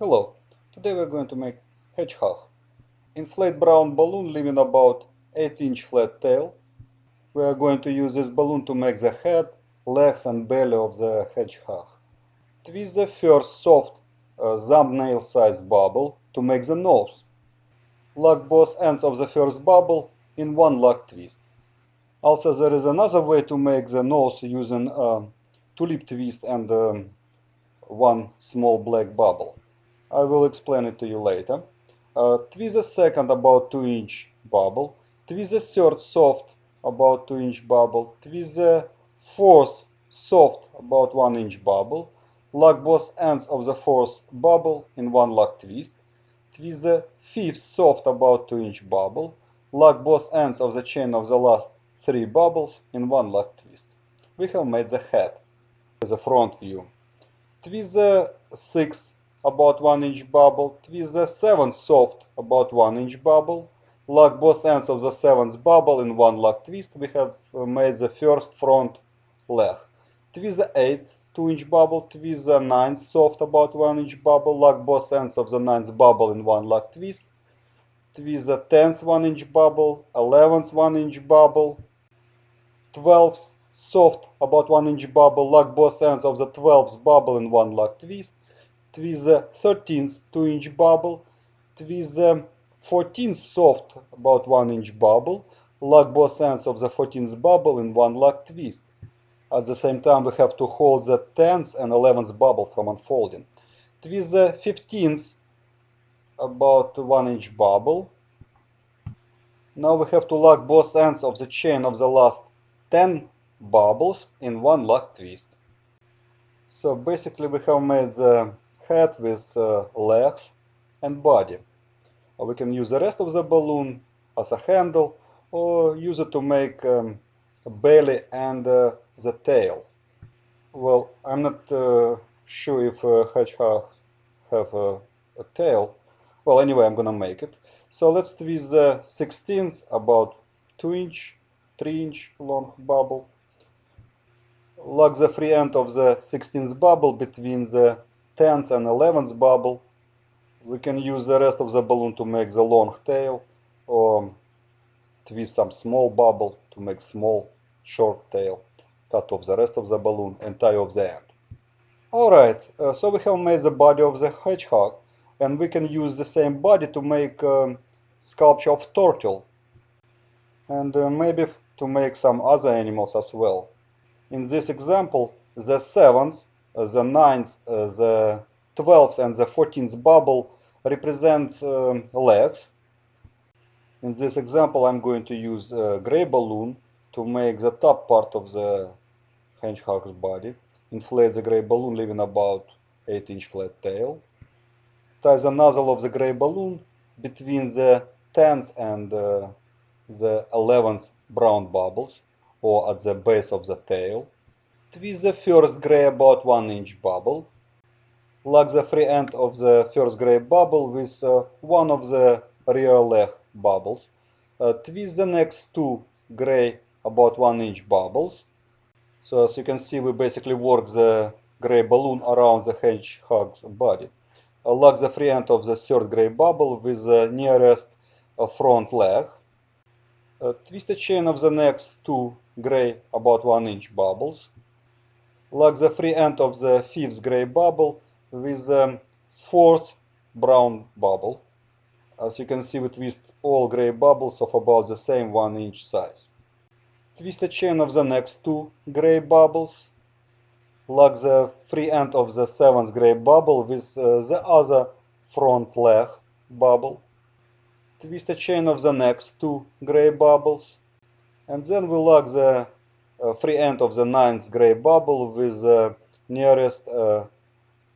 Hello, today we're going to make hedgehog. Inflate brown balloon leaving about 8 inch flat tail. We are going to use this balloon to make the head, legs and belly of the hedgehog. Twist the first soft uh, thumbnail sized bubble to make the nose. Lock both ends of the first bubble in one lock twist. Also there is another way to make the nose using a tulip twist and um, one small black bubble. I will explain it to you later. Uh, twist the second about 2 inch bubble. Twist the third soft about 2 inch bubble. Twist the fourth soft about 1 inch bubble. Lock both ends of the fourth bubble in one lock twist. Twist the fifth soft about 2 inch bubble. Lock both ends of the chain of the last three bubbles in one lock twist. We have made the head, the front view. Twist the sixth about 1 inch bubble, twist the 7th soft about 1 inch bubble, lock both ends of the 7th bubble in one lock twist, we have uh, made the first front leg. Twist the 8th 2 inch bubble, twist the 9th soft about 1 inch bubble, lock both ends of the 9th bubble in one lock twist, twist the 10th 1 inch bubble, 11th 1 inch bubble, 12th soft about 1 inch bubble, lock both ends of the 12th bubble in one lock twist, twist the 13th 2 inch bubble, twist the 14th soft about 1 inch bubble, lock both ends of the 14th bubble in one lock twist. At the same time we have to hold the 10th and 11th bubble from unfolding. Twist the 15th about 1 inch bubble. Now we have to lock both ends of the chain of the last 10 bubbles in one lock twist. So basically we have made the head with uh, legs and body. Or we can use the rest of the balloon as a handle or use it to make um, a belly and uh, the tail. Well, I'm not uh, sure if a hedgehog have a, a, tail. Well, anyway, I'm gonna make it. So let's twist the 16th about 2 inch, 3 inch long bubble. Lock the free end of the 16th bubble between the 10th and 11th bubble. We can use the rest of the balloon to make the long tail or twist some small bubble to make small short tail. Cut off the rest of the balloon and tie off the end. Alright, uh, so we have made the body of the hedgehog and we can use the same body to make um, sculpture of turtle and uh, maybe to make some other animals as well. In this example, the 7th the 9th, the 12th and the 14th bubble represent um, legs. In this example I'm going to use a gray balloon to make the top part of the hedgehog's body. Inflate the gray balloon leaving about 8 inch flat tail. Tie the nozzle of the gray balloon between the 10th and uh, the 11th brown bubbles or at the base of the tail twist the first gray about 1 inch bubble. Lock the free end of the first gray bubble with uh, one of the rear leg bubbles. Uh, twist the next two gray about 1 inch bubbles. So as you can see we basically work the gray balloon around the hedgehog's body. Uh, lock the free end of the third gray bubble with the nearest uh, front leg. Uh, twist the chain of the next two gray about 1 inch bubbles lock the free end of the fifth gray bubble with the fourth brown bubble. As you can see we twist all gray bubbles of about the same 1 inch size. Twist the chain of the next two gray bubbles. Lock the free end of the seventh gray bubble with uh, the other front leg bubble. Twist the chain of the next two gray bubbles. And then we lock the free end of the ninth gray bubble with the nearest uh,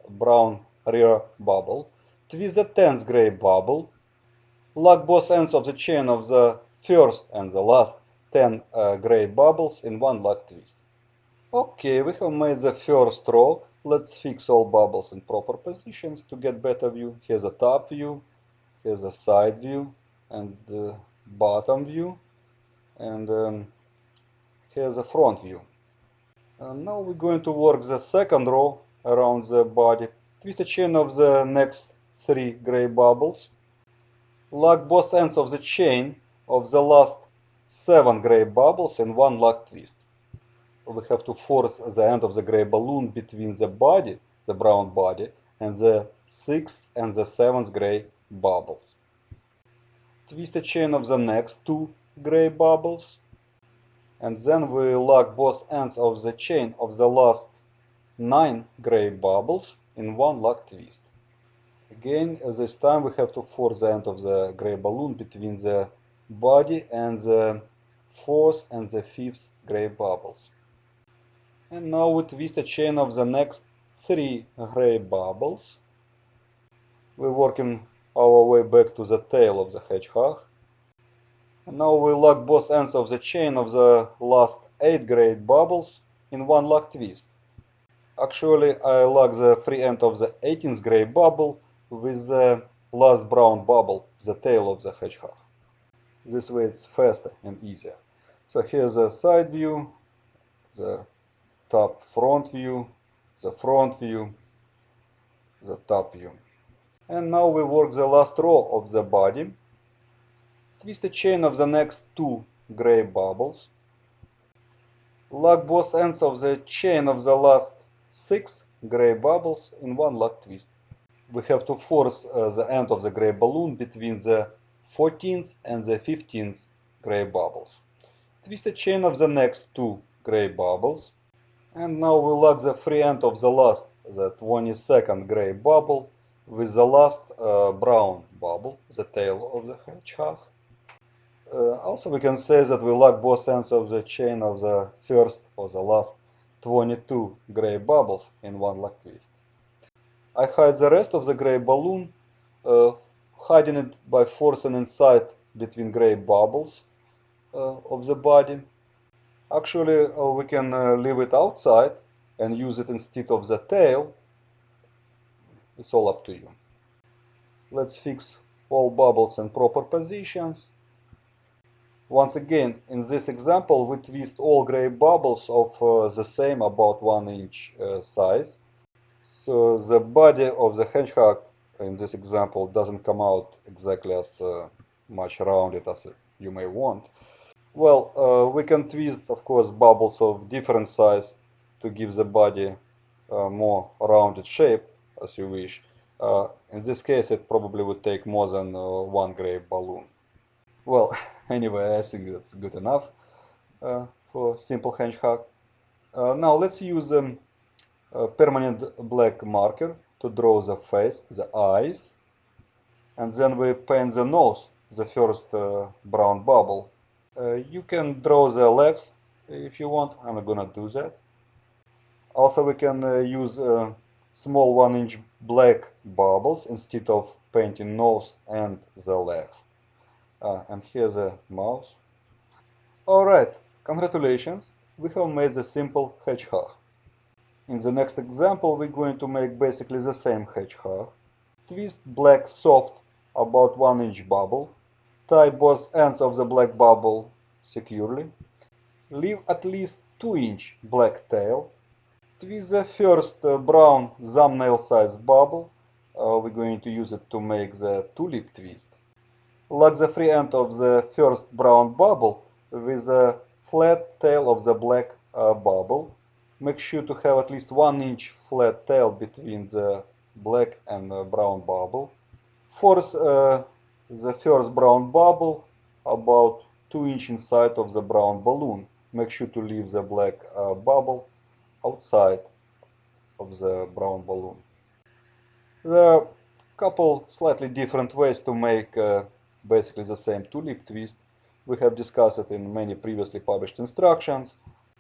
brown rear bubble. Twist the tenth gray bubble. Lock both ends of the chain of the first and the last 10 uh, gray bubbles in one lock twist. Okay, we have made the first row. Let's fix all bubbles in proper positions to get better view. Here's a top view, here's a side view, and the bottom view. And um, here's a front view. And now we're going to work the second row around the body. Twist a chain of the next three gray bubbles. Lock both ends of the chain of the last seven gray bubbles in one lock twist. We have to force the end of the gray balloon between the body, the brown body, and the sixth and the seventh gray bubbles. Twist a chain of the next two gray bubbles and then we lock both ends of the chain of the last nine gray bubbles in one lock twist. Again, this time we have to force the end of the gray balloon between the body and the fourth and the fifth gray bubbles. And now we twist a chain of the next three gray bubbles. We're working our way back to the tail of the hedgehog. Now we lock both ends of the chain of the last 8 gray bubbles in one lock twist. Actually, I lock the free end of the 18th gray bubble with the last brown bubble, the tail of the hedgehog. This way it's faster and easier. So here's the side view, the top front view, the front view, the top view. And now we work the last row of the body. Twist a chain of the next two gray bubbles. Lock both ends of the chain of the last six gray bubbles in one lock twist. We have to force uh, the end of the gray balloon between the 14th and the 15th gray bubbles. Twist a chain of the next two gray bubbles. And now we lock the free end of the last, the 22nd gray bubble with the last uh, brown bubble, the tail of the hedgehog. Uh, also we can say that we lock both ends of the chain of the first or the last 22 gray bubbles in one lock twist. I hide the rest of the gray balloon, uh, hiding it by forcing inside between gray bubbles uh, of the body. Actually, we can leave it outside and use it instead of the tail it's all up to you. Let's fix all bubbles in proper positions. Once again, in this example, we twist all gray bubbles of uh, the same about 1 inch uh, size. So the body of the hedgehog in this example doesn't come out exactly as uh, much rounded as you may want. Well, uh, we can twist, of course, bubbles of different size to give the body uh, more rounded shape as you wish. Uh, in this case, it probably would take more than one gray balloon. Well, anyway, I think that's good enough uh, for simple hedgehog. Uh, now let's use um, permanent black marker to draw the face, the eyes, and then we paint the nose, the first uh, brown bubble. Uh, you can draw the legs if you want, I'm gonna do that. Also we can use small 1 inch black bubbles instead of painting nose and the legs. Uh, and here's the mouse. Alright, congratulations, we have made the simple hedgehog. In the next example we're going to make basically the same hedgehog. Twist black soft about 1 inch bubble. Tie both ends of the black bubble securely. Leave at least 2 inch black tail Twist the first uh, brown thumbnail size bubble, uh, we're going to use it to make the tulip twist. Lock the free end of the first brown bubble with the flat tail of the black uh, bubble. Make sure to have at least 1 inch flat tail between the black and brown bubble. Force uh, the first brown bubble about 2 inch inside of the brown balloon. Make sure to leave the black uh, bubble outside of the brown balloon. There are a couple slightly different ways to make uh, basically the same tulip twist. We have discussed it in many previously published instructions.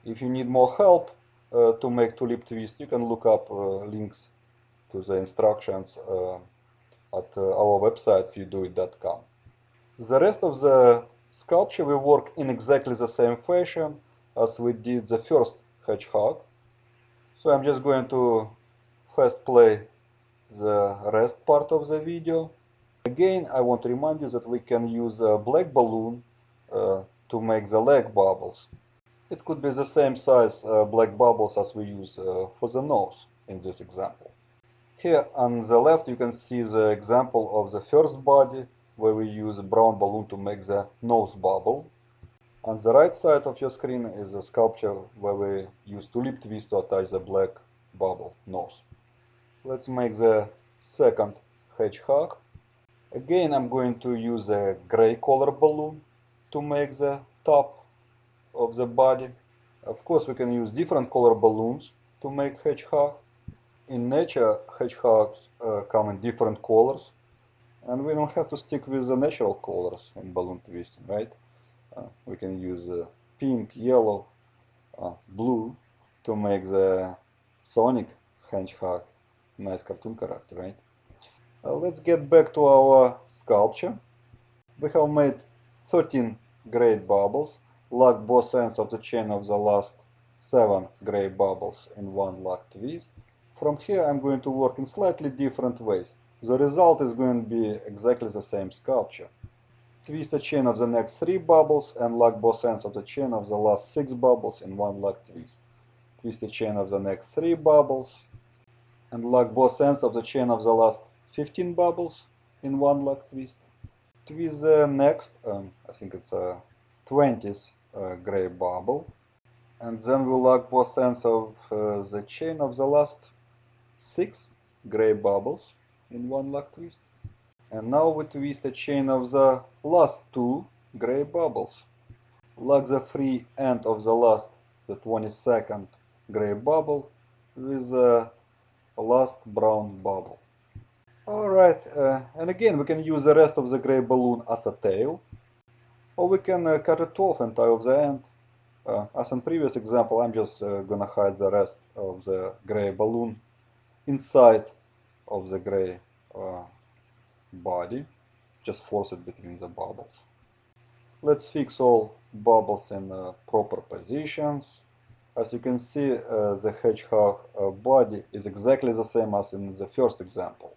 If you need more help uh, to make tulip twist, you can look up uh, links to the instructions uh, at uh, our website viewdoit.com. The rest of the sculpture will work in exactly the same fashion as we did the first hedgehog. So I'm just going to first play the rest part of the video. Again, I want to remind you that we can use a black balloon uh, to make the leg bubbles. It could be the same size uh, black bubbles as we use uh, for the nose in this example. Here on the left you can see the example of the first body where we use a brown balloon to make the nose bubble. On the right side of your screen is a sculpture where we use tulip twist to attach the black bubble nose. Let's make the second hedgehog. Again I'm going to use a gray color balloon to make the top of the body. Of course we can use different color balloons to make hedgehog. In nature hedgehogs uh, come in different colors and we don't have to stick with the natural colors in balloon twisting, right? Uh, we can use uh, pink, yellow, uh, blue to make the Sonic hedgehog nice cartoon character, right? Uh, let's get back to our sculpture. We have made 13 great bubbles, lock both ends of the chain of the last 7 gray bubbles in one lock twist. From here I'm going to work in slightly different ways. The result is going to be exactly the same sculpture. Twist the chain of the next 3 bubbles and lock both ends of the chain of the last 6 bubbles in one lock twist. Twist the chain of the next 3 bubbles and lock both ends of the chain of the last 15 bubbles in one lock twist. Twist the next, um, I think it's a 20th uh, gray bubble and then we lock both ends of uh, the chain of the last 6 gray bubbles in one lock twist. And now we twist a chain of the last two gray bubbles. Lock the free end of the last, the 22nd gray bubble with the last brown bubble. Alright, uh, and again we can use the rest of the gray balloon as a tail, or we can uh, cut it off and tie off the end. Uh, as in previous example, I'm just uh, gonna hide the rest of the gray balloon inside of the gray uh, body. Just force it between the bubbles. Let's fix all bubbles in uh, proper positions. As you can see the hedgehog body is exactly the same as in the first example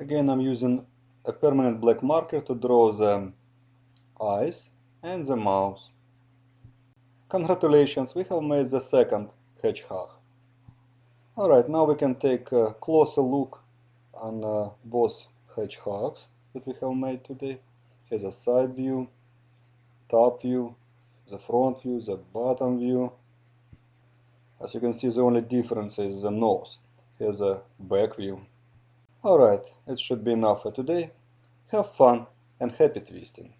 again I'm using a permanent black marker to draw the eyes and the mouth congratulations we have made the second hedgehog Alright, now we can take a closer look on uh, both hedgehogs that we have made today. Here's a side view, top view, the front view, the bottom view. As you can see, the only difference is the nose. Here's a back view. Alright, it should be enough for today. Have fun and happy twisting.